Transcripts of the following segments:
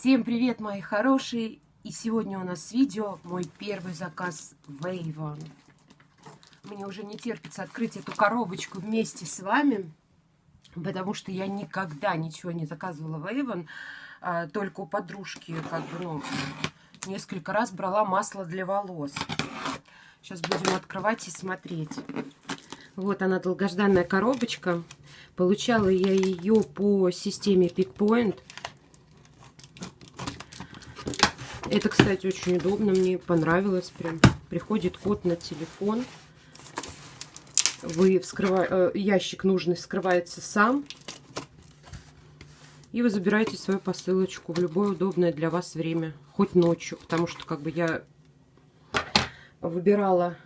Всем привет, мои хорошие! И сегодня у нас видео мой первый заказ в Avon. Мне уже не терпится открыть эту коробочку вместе с вами, потому что я никогда ничего не заказывала в Avon, а, только у подружки, как бы, ну, несколько раз брала масло для волос. Сейчас будем открывать и смотреть. Вот она, долгожданная коробочка. Получала я ее по системе PickPoint. Это, кстати, очень удобно, мне понравилось прям. Приходит код на телефон. Вы вскрыва... Э, ящик нужный вскрывается сам. И вы забираете свою посылочку в любое удобное для вас время. Хоть ночью, потому что как бы я выбирала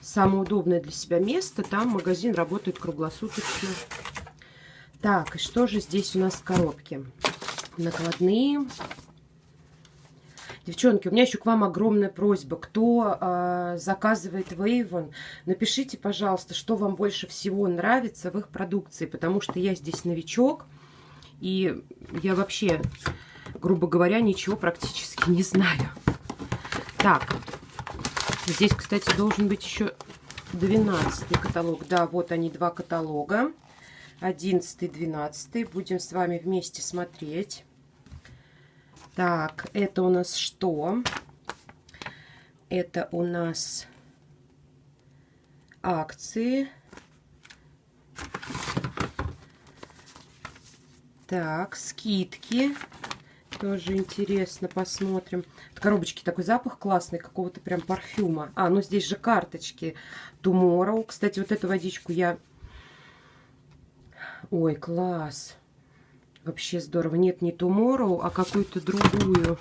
самое удобное для себя место. Там магазин работает круглосуточно. Так, и что же здесь у нас в коробке? Накладные Девчонки, у меня еще к вам огромная просьба. Кто э, заказывает Вейвон, напишите, пожалуйста, что вам больше всего нравится в их продукции, потому что я здесь новичок, и я вообще, грубо говоря, ничего практически не знаю. Так, здесь, кстати, должен быть еще 12 каталог. Да, вот они, два каталога. 11 12 Будем с вами вместе смотреть. Так, это у нас что? Это у нас акции. Так, скидки. Тоже интересно, посмотрим. В коробочке такой запах классный, какого-то прям парфюма. А, ну здесь же карточки. Tomorrow. Кстати, вот эту водичку я... Ой, класс. Вообще здорово. Нет, не Tomorrow, а какую-то другую.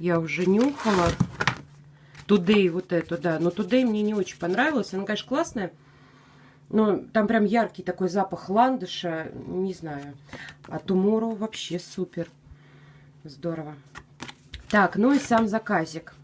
Я уже нюхала. Today вот эту, да. Но Today мне не очень понравилась. Она, конечно, классная. Но там прям яркий такой запах ландыша. Не знаю. А Tomorrow вообще супер. Здорово. Так, ну и сам заказик.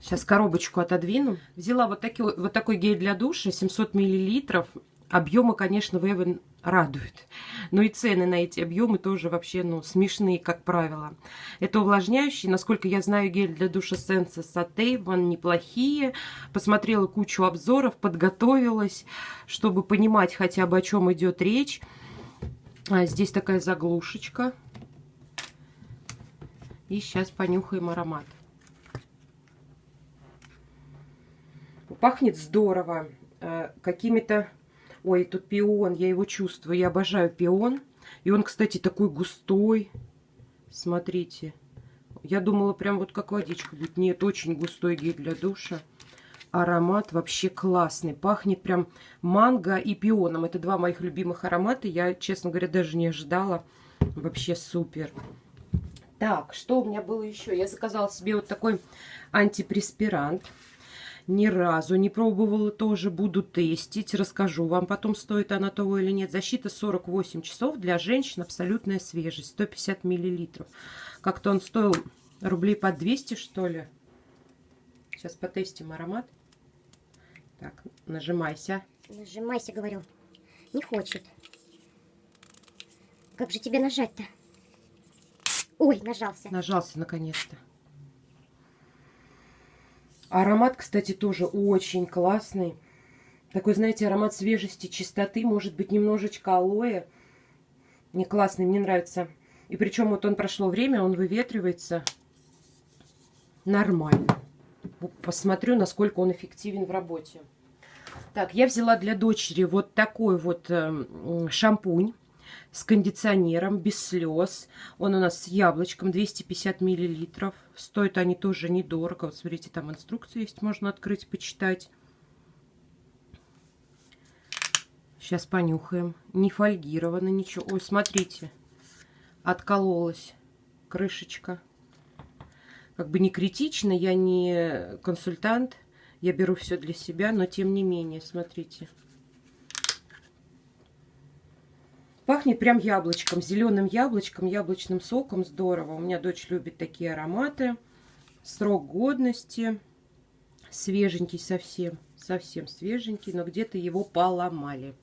Сейчас коробочку отодвину. Взяла вот, такой, вот такой гель для душа, 700 миллилитров. Объемы, конечно, Вевен радуют. Но и цены на эти объемы тоже вообще ну, смешные, как правило. Это увлажняющий. Насколько я знаю, гель для душа Sensa Satavon неплохие. Посмотрела кучу обзоров, подготовилась, чтобы понимать хотя бы, о чем идет речь. А здесь такая заглушечка. И сейчас понюхаем аромат. Пахнет здорово. Э, какими-то Ой, тут пион, я его чувствую. Я обожаю пион. И он, кстати, такой густой. Смотрите. Я думала, прям вот как водичка будет. Нет, очень густой гель для душа. Аромат вообще классный. Пахнет прям манго и пионом. Это два моих любимых аромата. Я, честно говоря, даже не ожидала. Вообще супер. Так, что у меня было еще? Я заказала себе вот такой антипреспирант ни разу не пробовала, тоже буду тестить, расскажу вам потом, стоит она того или нет. Защита 48 часов для женщин, абсолютная свежесть, 150 миллилитров. Как-то он стоил рублей по 200, что ли. Сейчас потестим аромат. Так, нажимайся. Нажимайся, говорю. Не хочет. Как же тебе нажать-то? Ой, нажался. Нажался, наконец-то. Аромат, кстати, тоже очень классный. Такой, знаете, аромат свежести, чистоты, может быть, немножечко алоэ. Не классный, мне нравится. И причем вот он прошло время, он выветривается нормально. Посмотрю, насколько он эффективен в работе. Так, я взяла для дочери вот такой вот э, шампунь с кондиционером, без слез. Он у нас с яблочком, 250 миллилитров. Стоят они тоже недорого. Вот смотрите, там инструкция есть, можно открыть, почитать. Сейчас понюхаем. Не фольгировано ничего. Ой, смотрите, откололась крышечка. Как бы не критично, я не консультант. Я беру все для себя, но тем не менее, смотрите. Пахнет прям яблочком, зеленым яблочком, яблочным соком. Здорово. У меня дочь любит такие ароматы. Срок годности. Свеженький совсем. Совсем свеженький, но где-то его поломали.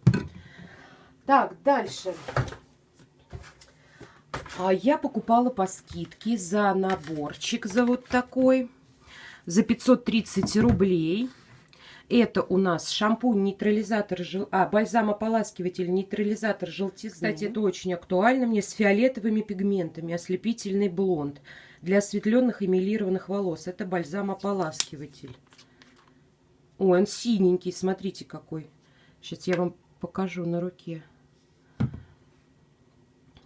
Так, дальше. А я покупала по скидке за наборчик, за вот такой, за 530 рублей. Это у нас шампунь, нейтрализатор, жел... а, бальзам-ополаскиватель, нейтрализатор желтизны. Кстати, это очень актуально мне, с фиолетовыми пигментами, ослепительный блонд. Для осветленных и милированных волос. Это бальзам-ополаскиватель. Ой, он синенький, смотрите какой. Сейчас я вам покажу на руке.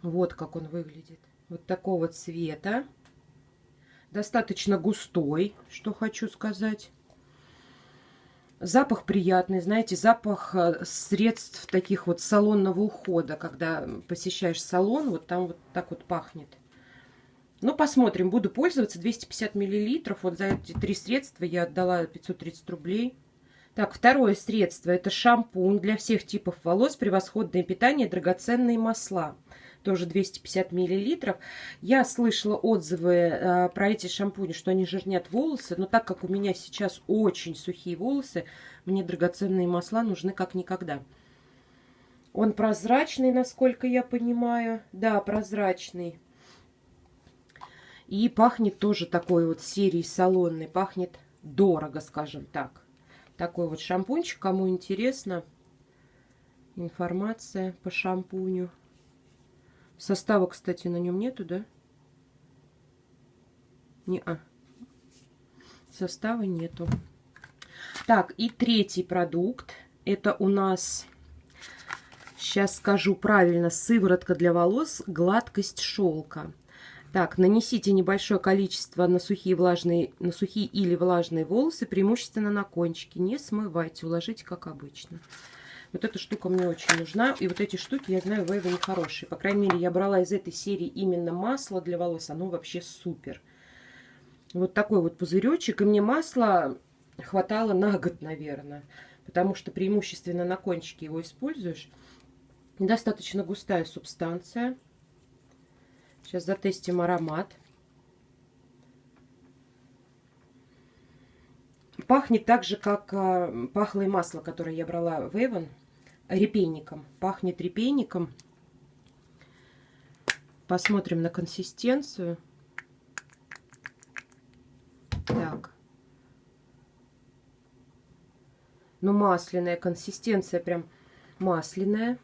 Вот как он выглядит. Вот такого цвета. Достаточно густой, что хочу сказать. Запах приятный, знаете, запах э, средств таких вот салонного ухода. Когда посещаешь салон, вот там вот так вот пахнет. Ну, посмотрим, буду пользоваться. 250 миллилитров. Вот за эти три средства я отдала 530 рублей. Так, второе средство. Это шампунь для всех типов волос. Превосходное питание, драгоценные масла тоже 250 миллилитров. Я слышала отзывы э, про эти шампуни, что они жирнят волосы, но так как у меня сейчас очень сухие волосы, мне драгоценные масла нужны как никогда. Он прозрачный, насколько я понимаю. Да, прозрачный. И пахнет тоже такой вот серии салонной. Пахнет дорого, скажем так. Такой вот шампунчик. Кому интересно, информация по шампуню. Состава, кстати, на нем нету, да? Не а. Состава нету. Так, и третий продукт. Это у нас, сейчас скажу правильно, сыворотка для волос, гладкость шелка. Так, нанесите небольшое количество на сухие, влажные, на сухие или влажные волосы, преимущественно на кончики. Не смывайте, уложите как обычно. Вот эта штука мне очень нужна. И вот эти штуки, я знаю, в Эйвоне хорошие. По крайней мере, я брала из этой серии именно масло для волос. Оно вообще супер. Вот такой вот пузыречек. И мне масла хватало на год, наверное. Потому что преимущественно на кончике его используешь. Достаточно густая субстанция. Сейчас затестим аромат. Пахнет так же, как э, пахло и масло, которое я брала в Эйвон репейником. Пахнет репейником. Посмотрим на консистенцию. Так. Ну, масляная консистенция, прям масляная.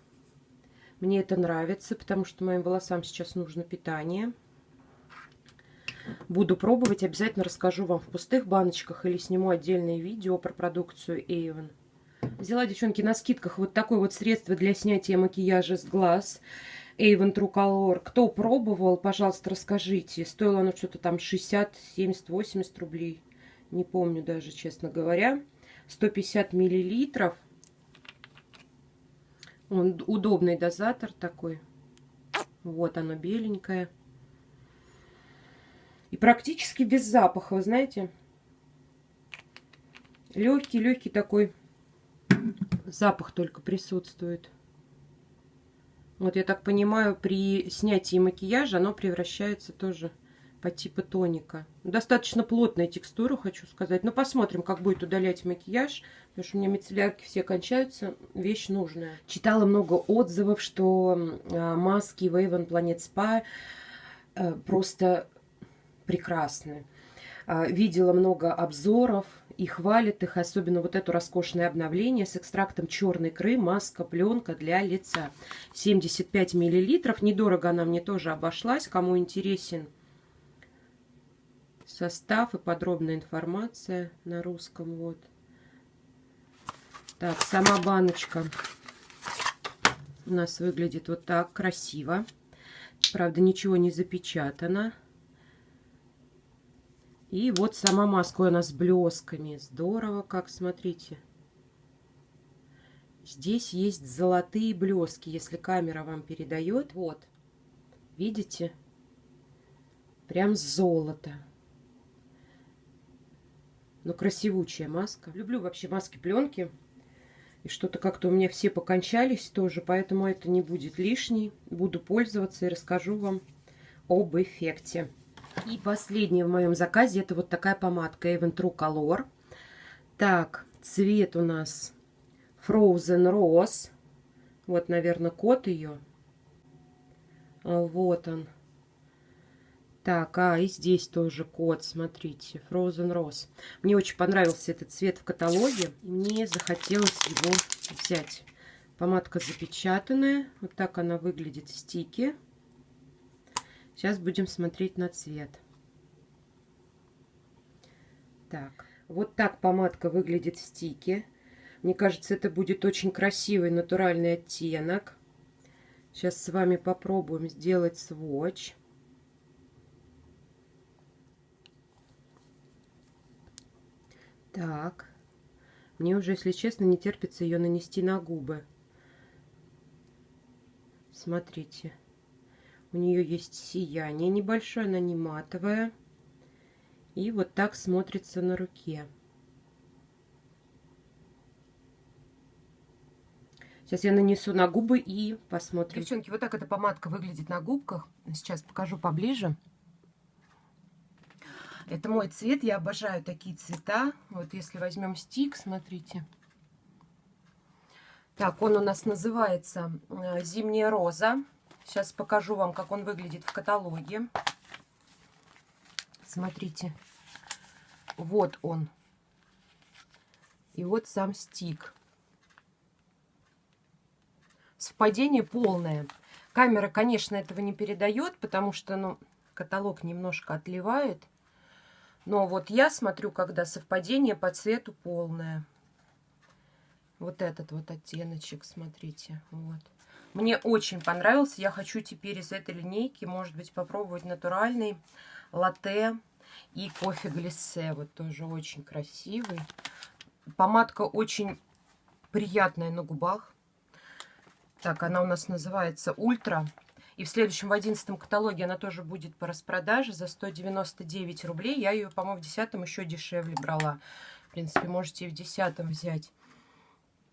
Мне это нравится, потому что моим волосам сейчас нужно питание. Буду пробовать, обязательно расскажу вам в пустых баночках или сниму отдельное видео про продукцию Avon. Взяла, девчонки, на скидках вот такое вот средство для снятия макияжа с глаз. Avon True Color. Кто пробовал, пожалуйста, расскажите. Стоило оно что-то там 60, 70, 80 рублей. Не помню даже, честно говоря. 150 миллилитров. Он удобный дозатор такой. Вот оно беленькое. И практически без запаха, вы знаете. Легкий-легкий такой запах только присутствует. Вот я так понимаю, при снятии макияжа оно превращается тоже по типу тоника. Достаточно плотная текстура, хочу сказать. Но посмотрим, как будет удалять макияж. Потому что у меня мицеллярки все кончаются. Вещь нужная. Читала много отзывов, что а, маски Wave Planet Spa э, просто прекрасны. А, видела много обзоров и хвалит их, особенно вот это роскошное обновление с экстрактом черной икры, маска, пленка для лица. 75 миллилитров. Недорого она мне тоже обошлась. Кому интересен состав и подробная информация на русском. Вот. Так, сама баночка у нас выглядит вот так красиво. Правда, ничего не запечатано. И вот сама маска у нас с блесками. Здорово, как смотрите. Здесь есть золотые блески, если камера вам передает. Вот, видите? Прям золото. Но красивучая маска. Люблю вообще маски-пленки. И что-то как-то у меня все покончались тоже, поэтому это не будет лишней. Буду пользоваться и расскажу вам об эффекте. И последнее в моем заказе это вот такая помадка Avon True Color. Так, цвет у нас Frozen Rose. Вот, наверное, код ее. А, вот он. Так, а и здесь тоже код, смотрите, Frozen Rose. Мне очень понравился этот цвет в каталоге. Мне захотелось его взять. Помадка запечатанная. Вот так она выглядит в стике. Сейчас будем смотреть на цвет. Так, вот так помадка выглядит в стике. Мне кажется, это будет очень красивый натуральный оттенок. Сейчас с вами попробуем сделать сводч. Так. Мне уже, если честно, не терпится ее нанести на губы. Смотрите. У нее есть сияние небольшое, она не матовая. И вот так смотрится на руке. Сейчас я нанесу на губы и посмотрим. Девчонки, вот так эта помадка выглядит на губках. Сейчас покажу поближе. Это мой цвет, я обожаю такие цвета. Вот если возьмем стик, смотрите. Так, он у нас называется э, «Зимняя роза». Сейчас покажу вам, как он выглядит в каталоге. Смотрите. Вот он. И вот сам стик. Совпадение полное. Камера, конечно, этого не передает, потому что ну, каталог немножко отливает. Но вот я смотрю, когда совпадение по цвету полное. Вот этот вот оттеночек, смотрите. Вот. Мне очень понравился. Я хочу теперь из этой линейки, может быть, попробовать натуральный латте и кофе глиссе. Вот тоже очень красивый. Помадка очень приятная на губах. Так, она у нас называется Ультра. И в следующем, в одиннадцатом каталоге она тоже будет по распродаже за 199 рублей. Я ее, по-моему, в десятом еще дешевле брала. В принципе, можете и в десятом взять.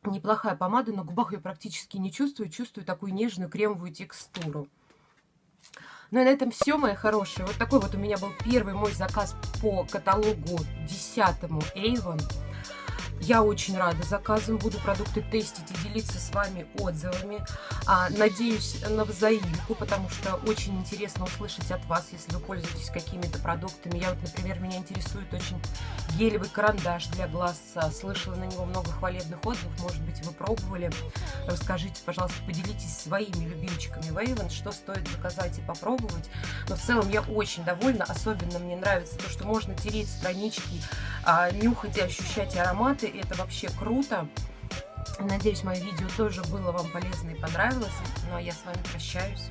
Неплохая помада, на губах ее практически не чувствую. Чувствую такую нежную кремовую текстуру. Ну и на этом все, мои хорошие. Вот такой вот у меня был первый мой заказ по каталогу десятому Avon. Я очень рада заказам, буду продукты тестить и делиться с вами отзывами. А, надеюсь на взаимку, потому что очень интересно услышать от вас, если вы пользуетесь какими-то продуктами. Я вот, например, меня интересует очень гелевый карандаш для глаз. А, слышала на него много хвалебных отзывов, может быть, вы пробовали. Расскажите, пожалуйста, поделитесь своими любимчиками Вейвен, что стоит заказать и попробовать. Но в целом я очень довольна, особенно мне нравится то, что можно тереть странички, а, нюхать и ощущать ароматы это вообще круто. Надеюсь, мое видео тоже было вам полезно и понравилось. Ну а я с вами прощаюсь.